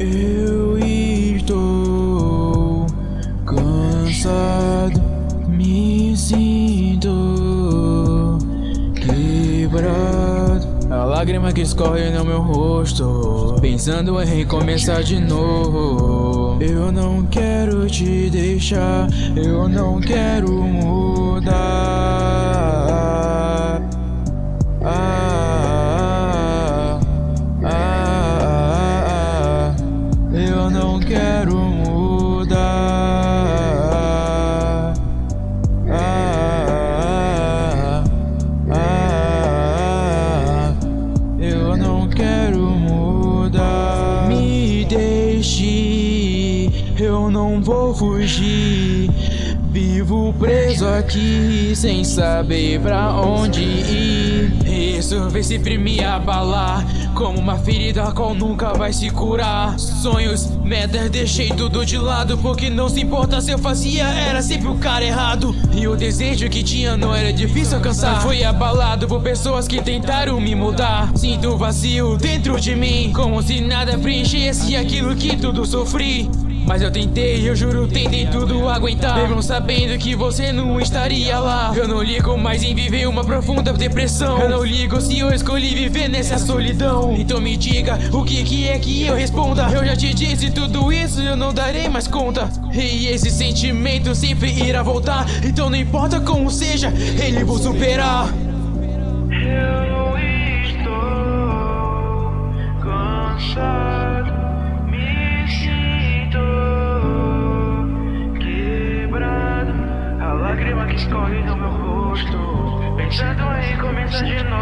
Eu estou cansado, me sinto quebrado. A lágrima que escorre no meu rosto, pensando em recomeçar de novo. Eu não quero te deixar, eu não quero mudar. Não quero mudar. Eu não quero mudar. Me deixe, eu não vou fugir. Vivo preso aqui sem saber pra onde ir. Isso vem sempre me abalar. Como uma ferida a qual nunca vai se curar. Sonhos, metas, deixei tudo de lado. Porque não se importa se eu fazia, era sempre o cara errado. E o desejo que tinha não era difícil alcançar. Foi abalado por pessoas que tentaram me mudar. Sinto vazio dentro de mim. Como se nada preenchesse aquilo que tudo sofri. Mas eu tentei, eu juro, tentei tudo aguentar. Mesmo sabendo que você não estaria lá. Eu não ligo mais em viver uma profunda depressão. Eu não ligo se eu escolhi viver nessa solidão. Então me diga, o que, que é que eu responda? Eu já te disse tudo isso, eu não darei mais conta. E esse sentimento sempre irá voltar. Então não importa como seja, ele vou superar lágrima que escorre no meu rosto, pensando em começar de novo.